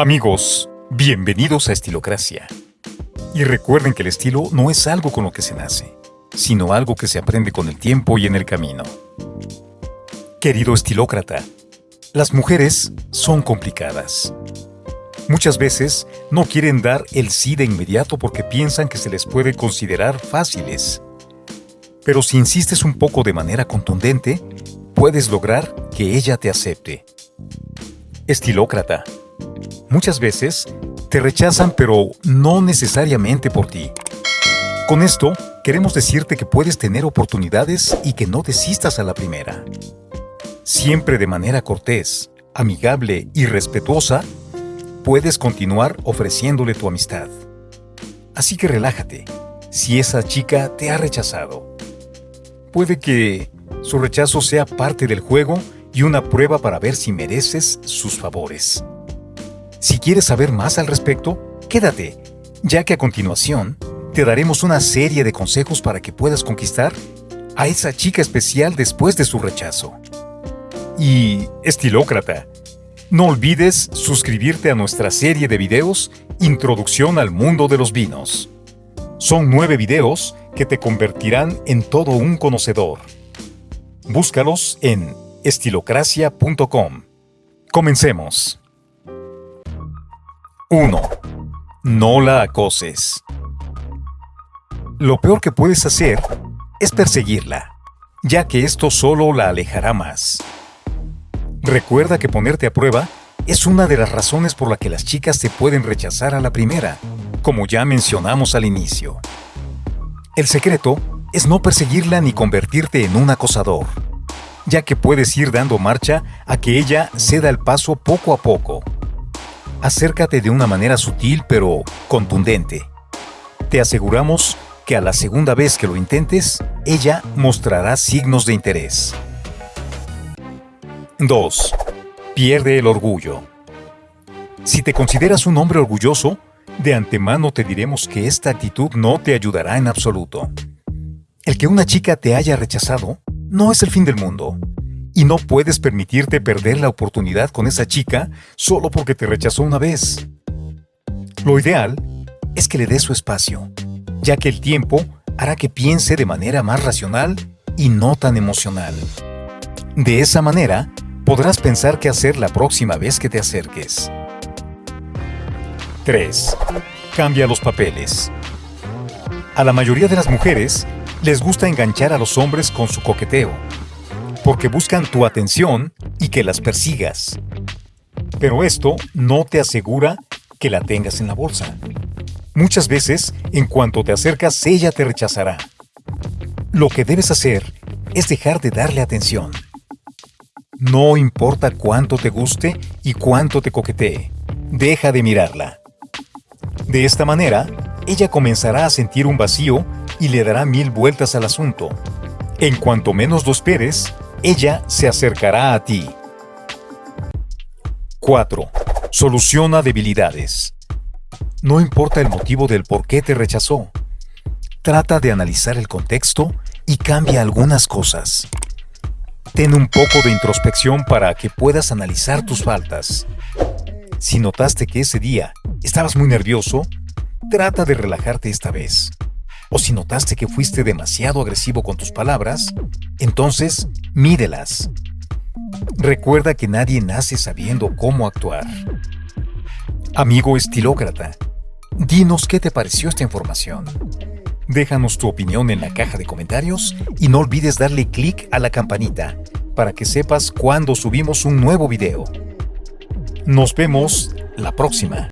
Amigos, bienvenidos a Estilocracia. Y recuerden que el estilo no es algo con lo que se nace, sino algo que se aprende con el tiempo y en el camino. Querido estilócrata, las mujeres son complicadas. Muchas veces no quieren dar el sí de inmediato porque piensan que se les puede considerar fáciles. Pero si insistes un poco de manera contundente, puedes lograr que ella te acepte. Estilócrata, Muchas veces te rechazan pero no necesariamente por ti. Con esto, queremos decirte que puedes tener oportunidades y que no desistas a la primera. Siempre de manera cortés, amigable y respetuosa, puedes continuar ofreciéndole tu amistad. Así que relájate, si esa chica te ha rechazado. Puede que su rechazo sea parte del juego y una prueba para ver si mereces sus favores. Si quieres saber más al respecto, quédate, ya que a continuación te daremos una serie de consejos para que puedas conquistar a esa chica especial después de su rechazo. Y, estilócrata, no olvides suscribirte a nuestra serie de videos Introducción al Mundo de los Vinos. Son nueve videos que te convertirán en todo un conocedor. Búscalos en estilocracia.com. Comencemos. 1. No la acoses. Lo peor que puedes hacer es perseguirla, ya que esto solo la alejará más. Recuerda que ponerte a prueba es una de las razones por la que las chicas te pueden rechazar a la primera, como ya mencionamos al inicio. El secreto es no perseguirla ni convertirte en un acosador, ya que puedes ir dando marcha a que ella ceda el paso poco a poco acércate de una manera sutil pero contundente. Te aseguramos que a la segunda vez que lo intentes, ella mostrará signos de interés. 2. Pierde el orgullo. Si te consideras un hombre orgulloso, de antemano te diremos que esta actitud no te ayudará en absoluto. El que una chica te haya rechazado no es el fin del mundo y no puedes permitirte perder la oportunidad con esa chica solo porque te rechazó una vez. Lo ideal es que le des su espacio, ya que el tiempo hará que piense de manera más racional y no tan emocional. De esa manera, podrás pensar qué hacer la próxima vez que te acerques. 3. Cambia los papeles. A la mayoría de las mujeres les gusta enganchar a los hombres con su coqueteo, porque buscan tu atención y que las persigas. Pero esto no te asegura que la tengas en la bolsa. Muchas veces, en cuanto te acercas, ella te rechazará. Lo que debes hacer es dejar de darle atención. No importa cuánto te guste y cuánto te coquetee, deja de mirarla. De esta manera, ella comenzará a sentir un vacío y le dará mil vueltas al asunto. En cuanto menos lo esperes, ella se acercará a ti. 4. Soluciona debilidades. No importa el motivo del por qué te rechazó. Trata de analizar el contexto y cambia algunas cosas. Ten un poco de introspección para que puedas analizar tus faltas. Si notaste que ese día estabas muy nervioso, trata de relajarte esta vez. O si notaste que fuiste demasiado agresivo con tus palabras, entonces mídelas. Recuerda que nadie nace sabiendo cómo actuar. Amigo estilócrata, dinos qué te pareció esta información. Déjanos tu opinión en la caja de comentarios y no olvides darle clic a la campanita para que sepas cuando subimos un nuevo video. Nos vemos la próxima.